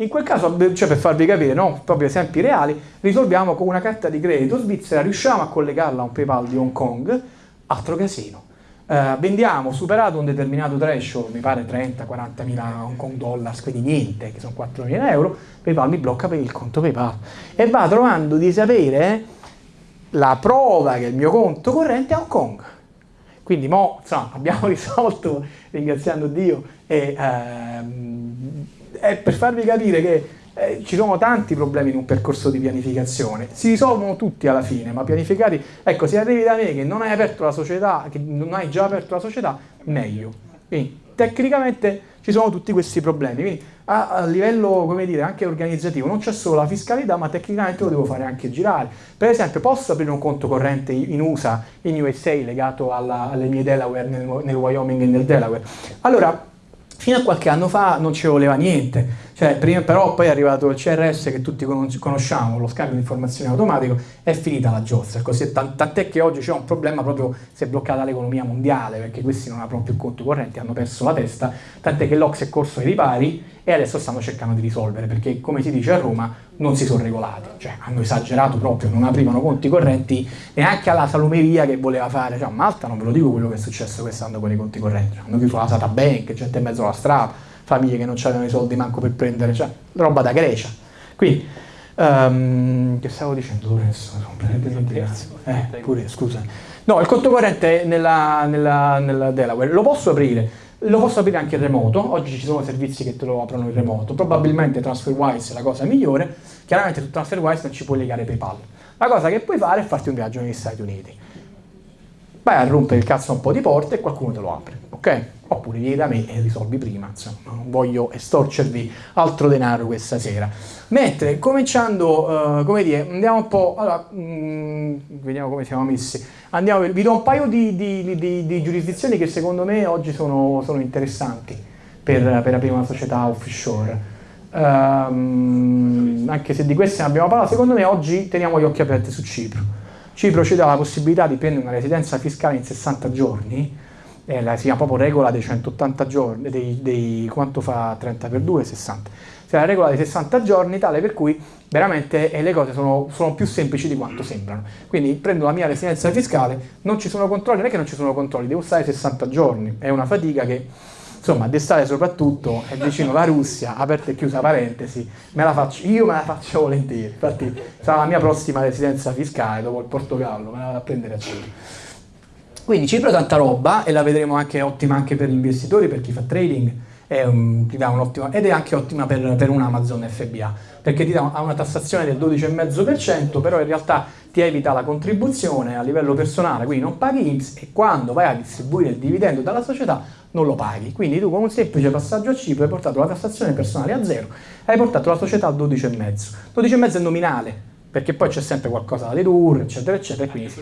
In quel caso, cioè per farvi capire, no? proprio esempi reali, risolviamo con una carta di credito svizzera, riusciamo a collegarla a un PayPal di Hong Kong, altro casino. Uh, vendiamo, superato un determinato threshold, mi pare 30-40 mila Hong Kong dollars, quindi niente, che sono 4 mila euro, PayPal mi blocca per il conto PayPal e va trovando di sapere la prova che il mio conto corrente è Hong Kong. Quindi mo, insomma, abbiamo risolto, ringraziando Dio, e, ehm, è per farvi capire che eh, ci sono tanti problemi in un percorso di pianificazione, si risolvono tutti alla fine, ma pianificati, ecco, se arrivi da me che non hai aperto la società, che non hai già aperto la società, meglio. Quindi, tecnicamente ci sono tutti questi problemi, quindi a, a livello, come dire, anche organizzativo, non c'è solo la fiscalità, ma tecnicamente lo devo fare anche girare. Per esempio, posso aprire un conto corrente in USA, in USA, legato alla, alle mie Delaware nel, nel Wyoming e nel Delaware? Allora, Fino a qualche anno fa non ci voleva niente, cioè, prima, però poi è arrivato il CRS che tutti conosciamo, lo scambio di informazioni automatico, è finita la giostra, così, tant'è che oggi c'è un problema proprio, si è bloccata l'economia mondiale, perché questi non aprono più conti correnti, hanno perso la testa, tant'è che l'Ox è corso ai ripari e adesso stanno cercando di risolvere, perché come si dice a Roma non si sono regolati, cioè hanno esagerato proprio, non aprivano conti correnti neanche alla salumeria che voleva fare, cioè a Malta non ve lo dico quello che è successo quest'anno con i conti correnti, hanno chiuso la Sata Bank, gente in mezzo alla strada, famiglie che non avevano i soldi manco per prendere, cioè roba da Grecia. Quindi, um, che stavo dicendo? Lorenzo? Eh, pure, scusa. No, il conto corrente nella, nella, nella Delaware. Lo posso aprire, lo posso aprire anche in remoto, oggi ci sono servizi che te lo aprono in remoto, probabilmente TransferWise è la cosa migliore, chiaramente su TransferWise non ci puoi legare PayPal. La cosa che puoi fare è farti un viaggio negli Stati Uniti. Vai a rompere il cazzo un po' di porte e qualcuno te lo apre, ok? Oppure vieni da me e risolvi prima, insomma, non voglio estorcervi altro denaro questa sera. Mentre, cominciando, uh, come dire, andiamo un po', allora, mh, mm, vediamo come siamo messi, andiamo, vi do un paio di, di, di, di giurisdizioni che secondo me oggi sono, sono interessanti per, per, aprire una società offshore. Um, anche se di queste ne abbiamo parlato, secondo me oggi teniamo gli occhi aperti su Cipro. Cipro ci dà la possibilità di prendere una residenza fiscale in 60 giorni, eh, si chiama proprio regola dei 180 giorni, dei, dei, quanto fa 30 per 2? 60. Cioè la regola dei 60 giorni tale per cui veramente eh, le cose sono, sono, più semplici di quanto sembrano. Quindi prendo la mia residenza fiscale, non ci sono controlli, non è che non ci sono controlli, devo stare 60 giorni, è una fatica che insomma d'estate soprattutto è vicino la Russia, aperta e chiusa parentesi, me la faccio, io me la faccio volentieri, infatti sarà la mia prossima residenza fiscale dopo il Portogallo, me la vado a prendere a Cipro. Quindi Cipro è tanta roba e la vedremo anche ottima anche per gli investitori, per chi fa trading, è un, ti dà un'ottima, ed è anche ottima per, per un Amazon FBA, perché ti dà una tassazione del 12,5%, però in realtà ti evita la contribuzione a livello personale, quindi non paghi IMSS e quando vai a distribuire il dividendo dalla società non lo paghi. Quindi tu con un semplice passaggio a Cipro hai portato la tassazione personale a zero, hai portato la società al 12,5%. 12,5% è nominale, perché poi c'è sempre qualcosa da dedurre, eccetera, eccetera. Quindi,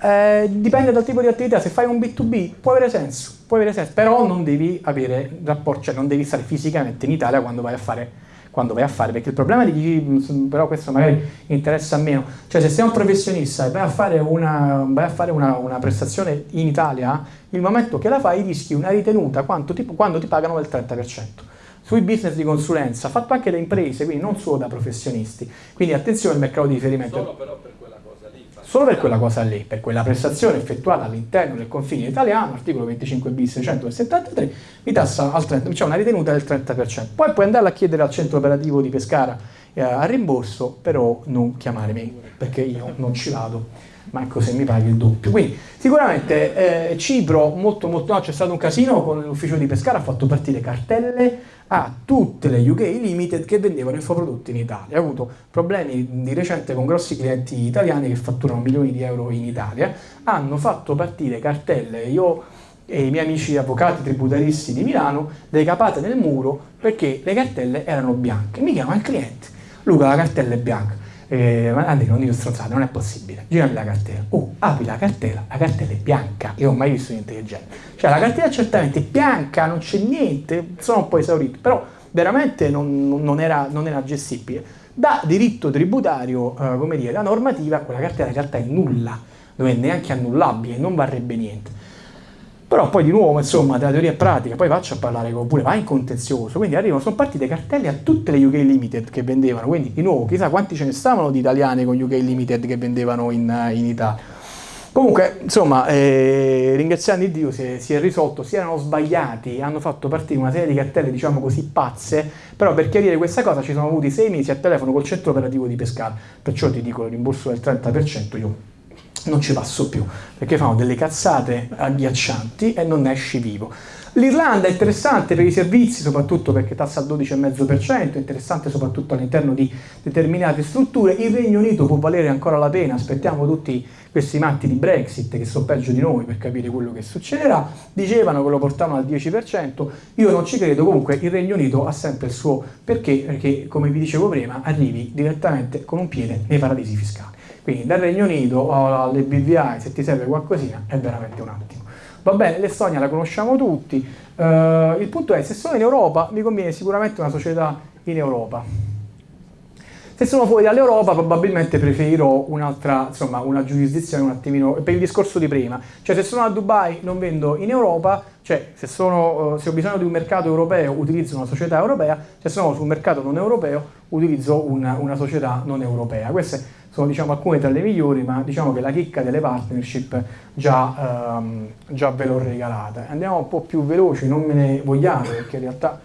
eh, dipende dal tipo di attività, se fai un B2B può avere senso, può avere senso però non devi avere rapporto, cioè non devi stare fisicamente in Italia quando vai a fare, quando vai a fare perché il problema di chi, però questo magari interessa meno, cioè se sei un professionista e vai a fare una, a fare una, una prestazione in Italia, il momento che la fai rischi una ritenuta ti, quando ti pagano del 30% sui business di consulenza, fatto anche da imprese, quindi non solo da professionisti. Quindi attenzione al mercato di riferimento. Solo però per solo per quella cosa lì, per quella prestazione effettuata all'interno del confine italiano, articolo 25 bis 173, vi tassa al 30%, c'è una ritenuta del 30%. Poi puoi andare a chiedere al centro operativo di Pescara eh, a rimborso, però non chiamare me, perché io non ci vado, manco se mi paghi il doppio. Quindi sicuramente eh, Cipro, molto molto, no, c'è stato un casino con l'ufficio di Pescara, ha fatto partire cartelle a tutte le UK Limited che vendevano infoprodotti in Italia. Ha avuto problemi di recente con grossi clienti italiani che fatturano milioni di euro in Italia, hanno fatto partire cartelle, io e i miei amici avvocati tributaristi di Milano, decapate nel muro perché le cartelle erano bianche. Mi chiama il cliente, Luca la cartella è bianca eh, Andrea non dico stronzate, non è possibile, girami la cartella, oh, apri la cartella, la cartella è bianca, io non ho mai visto niente del genere, cioè la cartella certamente è bianca, non c'è niente, sono un po' esaurito, però veramente non, non, era, non era, gestibile. Da diritto tributario, eh, come dire, la normativa, quella cartella in realtà è nulla, non è neanche annullabile, non varrebbe niente. Però poi di nuovo, insomma, della teoria pratica, poi faccio a parlare con pure, vai in contenzioso, quindi arrivano, sono partite cartelle a tutte le UK Limited che vendevano, quindi di nuovo, chissà quanti ce ne stavano di italiane con UK Limited che vendevano in, in Italia. Comunque, insomma, eh, ringraziando Dio si è, si è, risolto, si erano sbagliati, hanno fatto partire una serie di cartelle, diciamo così, pazze, però per chiarire questa cosa ci sono avuti sei mesi a telefono col centro operativo di Pescara, perciò ti dico il rimborso del 30% io non ci passo più, perché fanno delle cazzate agghiaccianti e non esci vivo. L'Irlanda è interessante per i servizi, soprattutto perché tassa al 12,5%, è interessante soprattutto all'interno di determinate strutture. Il Regno Unito può valere ancora la pena, aspettiamo tutti questi matti di Brexit che sono peggio di noi per capire quello che succederà. Dicevano che lo portavano al 10%, io non ci credo, comunque il Regno Unito ha sempre il suo perché, perché come vi dicevo prima, arrivi direttamente con un piede nei paradisi fiscali. Quindi dal Regno Unito alle BVI, se ti serve qualcosina, è veramente un attimo. Va bene, l'Estonia la conosciamo tutti, uh, il punto è se sono in Europa mi conviene sicuramente una società in Europa. Se sono fuori dall'Europa probabilmente preferirò un'altra, insomma, una giurisdizione un attimino, per il discorso di prima. Cioè se sono a Dubai non vendo in Europa, cioè se, sono, uh, se ho bisogno di un mercato europeo utilizzo una società europea, se sono sul mercato non europeo utilizzo una, una società non europea. Queste sono diciamo, alcune tra le migliori, ma diciamo che la chicca delle partnership già, ehm, già ve l'ho regalata. Andiamo un po' più veloci, non me ne vogliate perché in realtà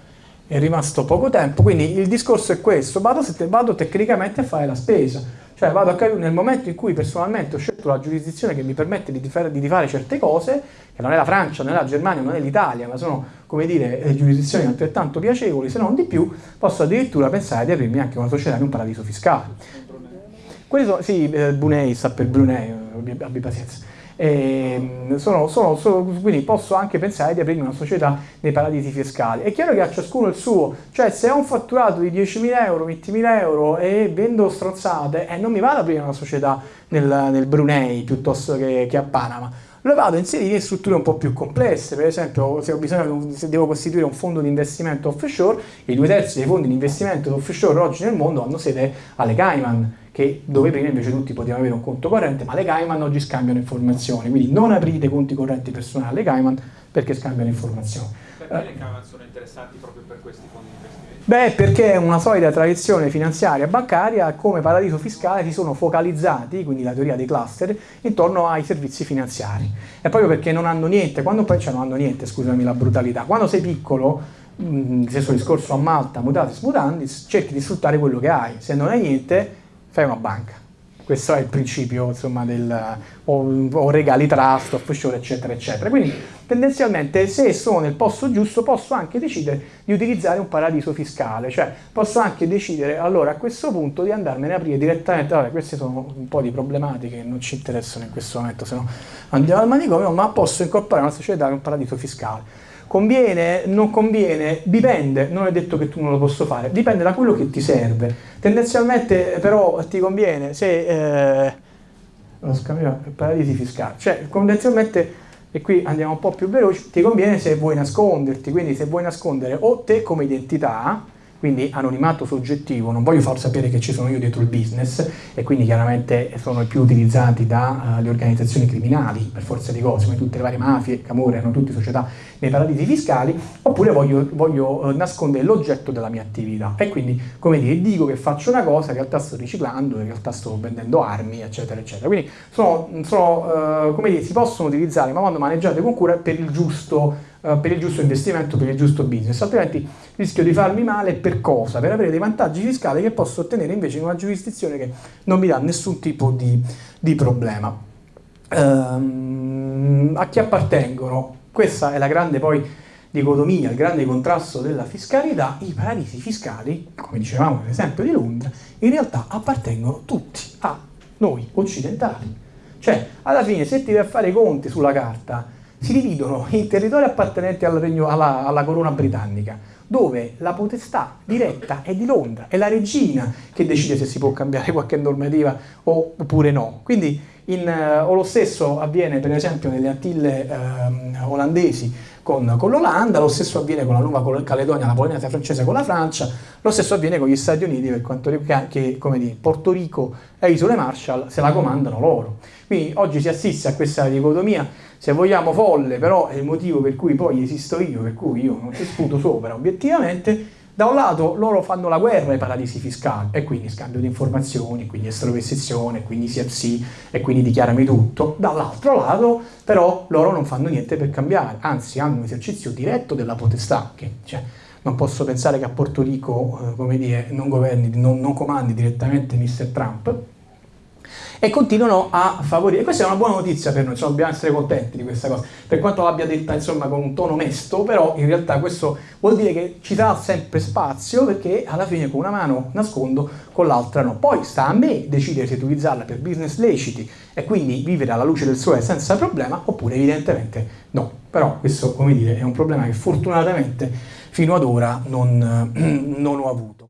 è rimasto poco tempo, quindi il discorso è questo, vado, vado tecnicamente a fare la spesa, cioè vado a capire nel momento in cui personalmente ho scelto la giurisdizione che mi permette di di fare certe cose, che non è la Francia, non è la Germania, non è l'Italia, ma sono, come dire, giurisdizioni altrettanto piacevoli, se non di più, posso addirittura pensare di aprirmi anche una società in un paradiso fiscale. Quelli sono, sì, eh, Brunei sta per Brunei, abbi pazienza. E, sono, sono, sono, quindi posso anche pensare di aprire una società nei paradisi fiscali. È chiaro che a ciascuno il suo, cioè se ho un fatturato di 10.000 euro, 20.000 euro e vendo strozzate, eh, non mi vado ad aprire una società nel, nel Brunei piuttosto che, che a Panama lo vado a inserire in strutture un po' più complesse, per esempio se, bisogno, se devo costituire un fondo di investimento offshore, i due terzi dei fondi di investimento offshore oggi nel mondo hanno sede alle Cayman, che dove prima invece tutti potevano avere un conto corrente, ma le Cayman oggi scambiano informazioni, quindi non aprite conti correnti personali alle Cayman perché scambiano informazioni. Perché le Cayman sono interessanti proprio per questi fondi di investimento? Beh, perché una solida tradizione finanziaria bancaria, come paradiso fiscale si sono focalizzati, quindi la teoria dei cluster, intorno ai servizi finanziari. E proprio perché non hanno niente, quando poi cioè non hanno niente, scusami la brutalità, quando sei piccolo, stesso discorso a Malta, mutatis mutandis, cerchi di sfruttare quello che hai, se non hai niente fai una banca. Questo è il principio insomma, del o, o regali trust, offshore, eccetera, eccetera. Quindi tendenzialmente se sono nel posto giusto posso anche decidere di utilizzare un paradiso fiscale, cioè posso anche decidere allora a questo punto di andarmene a aprire direttamente, vabbè queste sono un po' di problematiche che non ci interessano in questo momento, se no andiamo al manicomio, ma posso incorporare una società in un paradiso fiscale. Conviene, non conviene, dipende, non è detto che tu non lo possa fare, dipende da quello che ti serve. Tendenzialmente però ti conviene se... Eh, lo scambio paradisi fiscali, cioè tendenzialmente e qui andiamo un po' più veloci, ti conviene se vuoi nasconderti, quindi se vuoi nascondere o te come identità, quindi anonimato soggettivo, non voglio far sapere che ci sono io dietro il business e quindi chiaramente sono i più utilizzati dalle uh, organizzazioni criminali per forza di cose, come tutte le varie mafie, camorre, hanno tutte società nei paradisi fiscali, oppure voglio, voglio uh, nascondere l'oggetto della mia attività e quindi come dire dico che faccio una cosa, in realtà sto riciclando, in realtà sto vendendo armi, eccetera, eccetera. Quindi sono, sono uh, come dire, si possono utilizzare ma quando maneggiate con cura per il giusto eh, per il giusto investimento, per il giusto business, altrimenti rischio di farmi male per cosa? Per avere dei vantaggi fiscali che posso ottenere invece in una giurisdizione che non mi dà nessun tipo di, di problema. Um, a chi appartengono? Questa è la grande poi dicotomia, il grande contrasto della fiscalità, i paradisi fiscali, come dicevamo nell'esempio di Londra, in realtà appartengono tutti a noi occidentali. Cioè, alla fine, se ti vai a fare i conti sulla carta, si dividono in territori appartenenti al regno, alla, alla corona britannica, dove la potestà diretta è di Londra, è la regina che decide se si può cambiare qualche normativa oppure no. Quindi in, uh, o lo stesso avviene per esempio nelle Antille uh, olandesi con, con l'Olanda, lo stesso avviene con la Nuova Caledonia, la Polinesia francese con la Francia, lo stesso avviene con gli Stati Uniti per quanto riguarda che, come dire, Porto Rico e Isole Marshall se la comandano loro. Quindi oggi si assiste a questa dicotomia se vogliamo folle, però è il motivo per cui poi esisto io, per cui io non ci sputo sopra obiettivamente, da un lato loro fanno la guerra ai paradisi fiscali e quindi scambio di informazioni, quindi estrovestizione, quindi CFC e quindi dichiarami tutto, dall'altro lato però loro non fanno niente per cambiare, anzi hanno un esercizio diretto della potestà, che cioè, non posso pensare che a Porto Rico, eh, come dire, non governi, non, non comandi direttamente Mr. Trump, e continuano a favorire. Questa è una buona notizia per noi, insomma, dobbiamo essere contenti di questa cosa, per quanto l'abbia detta insomma con un tono mesto, però in realtà questo vuol dire che ci sarà sempre spazio perché alla fine con una mano nascondo, con l'altra no. Poi sta a me decidere se utilizzarla per business leciti e quindi vivere alla luce del sole senza problema oppure evidentemente no. Però questo, come dire, è un problema che fortunatamente fino ad ora non, non ho avuto.